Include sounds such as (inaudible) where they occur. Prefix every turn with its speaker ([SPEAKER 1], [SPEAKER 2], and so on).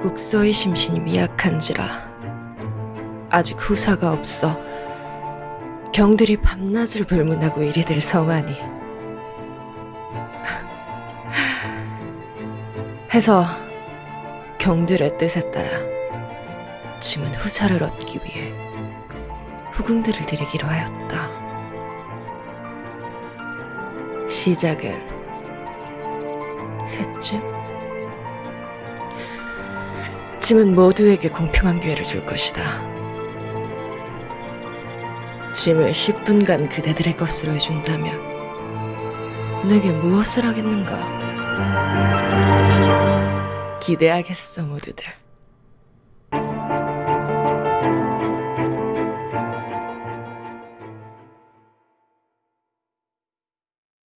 [SPEAKER 1] 국서의 심신이 미약한지라 아직 후사가 없어 경들이 밤낮을 불문하고 이리들 성하니 (laughs) 해서 경들의 뜻에 따라 짐은 후사를 얻기 위해 후궁들을 드리기로 하였다. 시작은 셋쯤? 짐은 모두에게 공평한 기회를 줄 것이다. 짐을 10분간 그대들의 것으로 해준다면 내게 무엇을 하겠는가? 기대하겠어 모두들.